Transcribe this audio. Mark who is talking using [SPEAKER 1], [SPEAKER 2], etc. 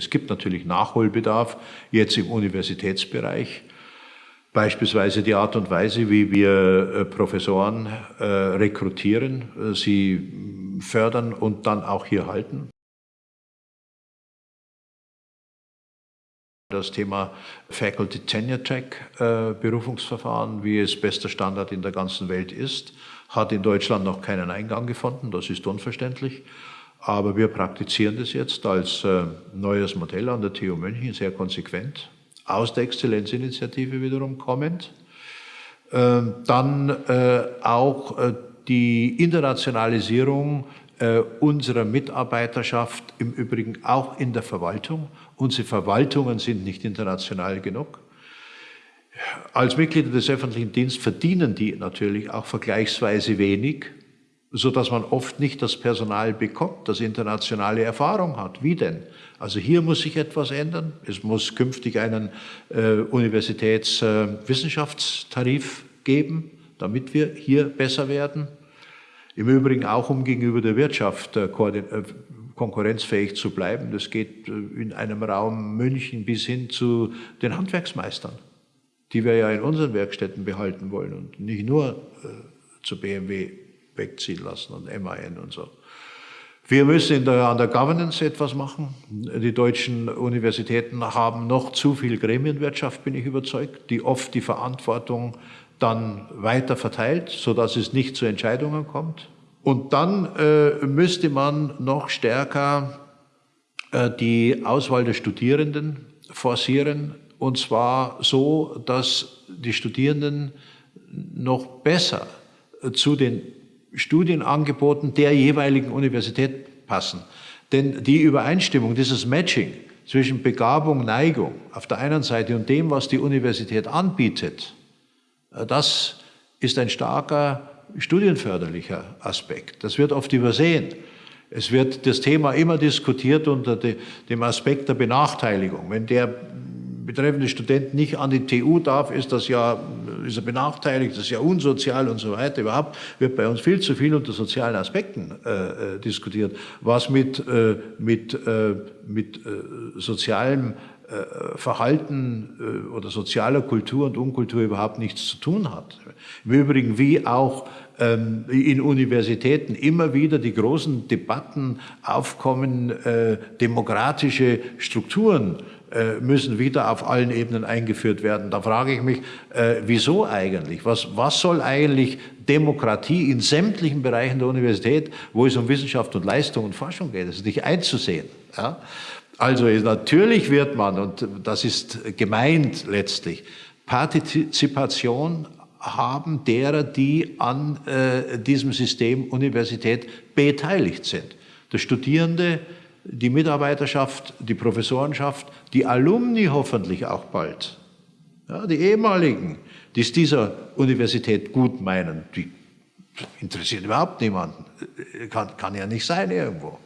[SPEAKER 1] Es gibt natürlich Nachholbedarf jetzt im Universitätsbereich. Beispielsweise die Art und Weise, wie wir äh, Professoren äh, rekrutieren, äh, sie fördern und dann auch hier halten. Das Thema Faculty Tenure Track Berufungsverfahren, wie es bester Standard in der ganzen Welt ist, hat in Deutschland noch keinen Eingang gefunden. Das ist unverständlich. Aber wir praktizieren das jetzt als äh, neues Modell an der TU München sehr konsequent, aus der Exzellenzinitiative wiederum kommend. Äh, dann äh, auch äh, die Internationalisierung unserer Mitarbeiterschaft, im Übrigen auch in der Verwaltung. Unsere Verwaltungen sind nicht international genug. Als Mitglieder des öffentlichen Dienstes verdienen die natürlich auch vergleichsweise wenig so dass man oft nicht das Personal bekommt, das internationale Erfahrung hat. Wie denn? Also hier muss sich etwas ändern. Es muss künftig einen äh, Universitätswissenschaftstarif äh, geben, damit wir hier besser werden. Im Übrigen auch, um gegenüber der Wirtschaft äh, äh konkurrenzfähig zu bleiben. Das geht äh, in einem Raum München bis hin zu den Handwerksmeistern, die wir ja in unseren Werkstätten behalten wollen und nicht nur äh, zu BMW wegziehen lassen und MAN und so. Wir müssen der, an der Governance etwas machen. Die deutschen Universitäten haben noch zu viel Gremienwirtschaft, bin ich überzeugt, die oft die Verantwortung dann weiter verteilt, sodass es nicht zu Entscheidungen kommt. Und dann äh, müsste man noch stärker äh, die Auswahl der Studierenden forcieren, und zwar so, dass die Studierenden noch besser zu den Studienangeboten der jeweiligen Universität passen. Denn die Übereinstimmung, dieses Matching zwischen Begabung, Neigung auf der einen Seite und dem, was die Universität anbietet, äh, das ist ein starker studienförderlicher Aspekt. Das wird oft übersehen. Es wird das Thema immer diskutiert unter dem Aspekt der Benachteiligung. Wenn der betreffende Student nicht an die TU darf, ist das ja ist er benachteiligt, das ist ja unsozial und so weiter. Überhaupt wird bei uns viel zu viel unter sozialen Aspekten äh, äh diskutiert, was mit, äh, mit, äh, mit äh, sozialem Verhalten oder sozialer Kultur und Unkultur überhaupt nichts zu tun hat. Im Übrigen wie auch ähm, in Universitäten immer wieder die großen Debatten aufkommen, demokratische Strukturen äh, müssen wieder auf allen Ebenen eingeführt werden. Da frage ich mich, äh, wieso eigentlich? Was, was soll eigentlich Demokratie in sämtlichen Bereichen der Universität, wo es um Wissenschaft und Leistung und Forschung geht, das ist nicht einzusehen. Ja? Also natürlich wird man, und das ist gemeint letztlich, Partizipation haben derer, die an äh, diesem System Universität beteiligt sind. Der Studierende, die Mitarbeiterschaft, die Professorenschaft, die Alumni hoffentlich auch bald, ja, die ehemaligen, die es dieser Universität gut meinen, die interessiert überhaupt niemanden, kann, kann ja nicht sein irgendwo.